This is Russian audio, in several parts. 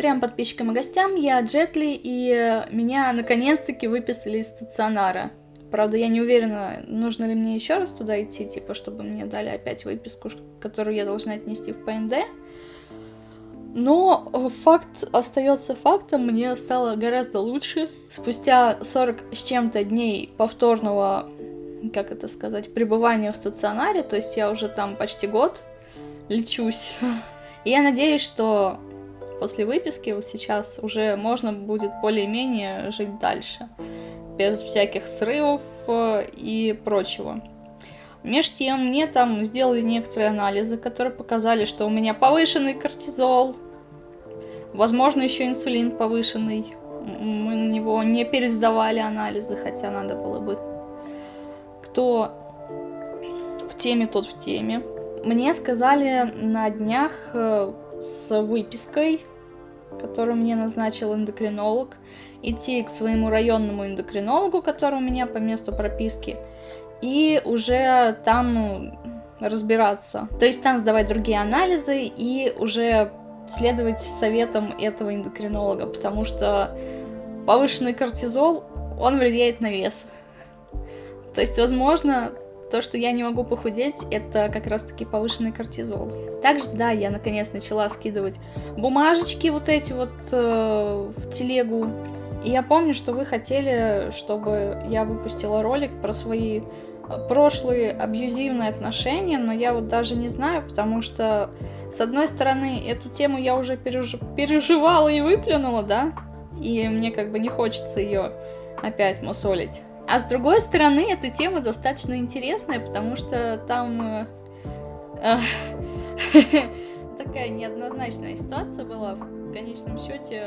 трем подписчикам и гостям, я Джетли, и меня наконец-таки выписали из стационара. Правда, я не уверена, нужно ли мне еще раз туда идти, типа, чтобы мне дали опять выписку, которую я должна отнести в ПНД. Но факт остается фактом, мне стало гораздо лучше. Спустя 40 с чем-то дней повторного, как это сказать, пребывания в стационаре, то есть я уже там почти год лечусь. И я надеюсь, что после выписки сейчас уже можно будет более-менее жить дальше, без всяких срывов э, и прочего. Меж тем, мне там сделали некоторые анализы, которые показали, что у меня повышенный кортизол, возможно, еще инсулин повышенный. Мы на него не пересдавали анализы, хотя надо было бы. Кто в теме, тот в теме. Мне сказали на днях э, с выпиской, которую мне назначил эндокринолог, идти к своему районному эндокринологу, который у меня по месту прописки, и уже там разбираться. То есть там сдавать другие анализы и уже следовать советам этого эндокринолога, потому что повышенный кортизол, он влияет на вес. То есть, возможно, то, что я не могу похудеть, это как раз-таки повышенный кортизол. Также, да, я наконец начала скидывать бумажечки вот эти вот э, в телегу. И я помню, что вы хотели, чтобы я выпустила ролик про свои прошлые абьюзивные отношения, но я вот даже не знаю, потому что, с одной стороны, эту тему я уже переж... переживала и выплюнула, да, и мне как бы не хочется ее опять мусолить. А с другой стороны, эта тема достаточно интересная, потому что там э, э, такая неоднозначная ситуация была. В конечном счете,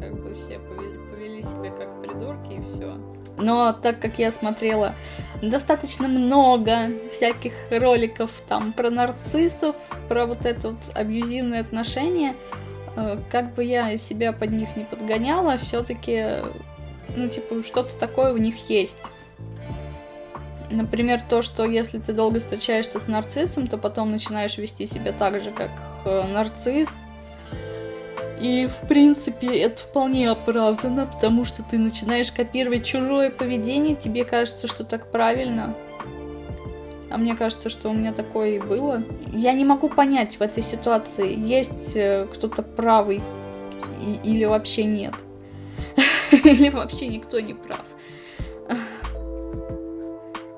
как бы все повели, себя как придурки и все. Но так как я смотрела достаточно много всяких роликов там про нарциссов, про вот это вот абьюзивные отношения, э, как бы я себя под них не подгоняла, все-таки, ну, типа, что-то такое у них есть. Например, то, что если ты долго встречаешься с нарциссом, то потом начинаешь вести себя так же, как э, нарцисс, и, в принципе, это вполне оправдано, потому что ты начинаешь копировать чужое поведение, тебе кажется, что так правильно. А мне кажется, что у меня такое и было. Я не могу понять в этой ситуации, есть э, кто-то правый или вообще нет. Или вообще никто не прав.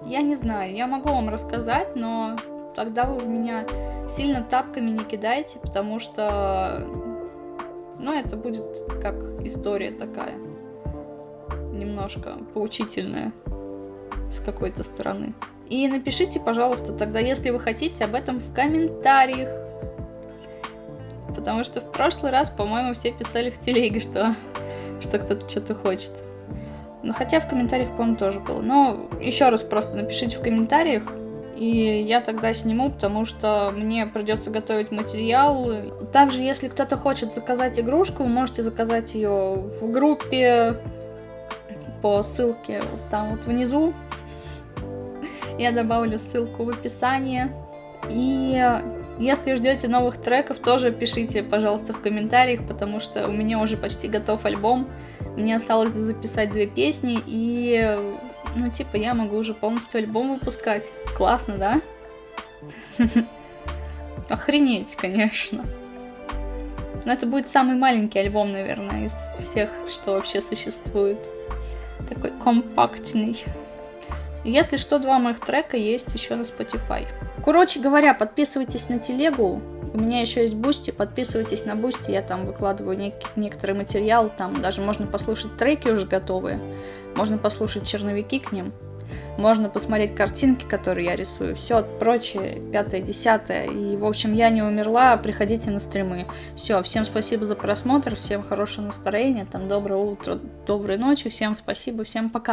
Я не знаю, я могу вам рассказать, но тогда вы в меня сильно тапками не кидайте, потому что но это будет как история такая. Немножко поучительная с какой-то стороны. И напишите, пожалуйста, тогда, если вы хотите, об этом в комментариях. Потому что в прошлый раз, по-моему, все писали в телеге, что, что кто-то что-то хочет. Ну, хотя в комментариях, по-моему, тоже было. Но еще раз просто напишите в комментариях, и я тогда сниму, потому что мне придется готовить материал. Также, если кто-то хочет заказать игрушку, вы можете заказать ее в группе по ссылке вот там вот внизу. Я добавлю ссылку в описании. И если ждете новых треков, тоже пишите, пожалуйста, в комментариях, потому что у меня уже почти готов альбом. Мне осталось записать две песни, и ну, типа, я могу уже полностью альбом выпускать. Классно, да? Охренеть, конечно. Но это будет самый маленький альбом, наверное, из всех, что вообще существует. Такой компактный. Если что, два моих трека есть еще на Spotify. Короче говоря, подписывайтесь на телегу. У меня еще есть Boosty, подписывайтесь на Boosty, я там выкладываю нек некоторый материал, там даже можно послушать треки уже готовые, можно послушать черновики к ним, можно посмотреть картинки, которые я рисую, все прочее, пятое, десятое. И, в общем, я не умерла, приходите на стримы. Все, всем спасибо за просмотр, всем хорошего настроения, там, доброе утро, доброй ночи, всем спасибо, всем пока.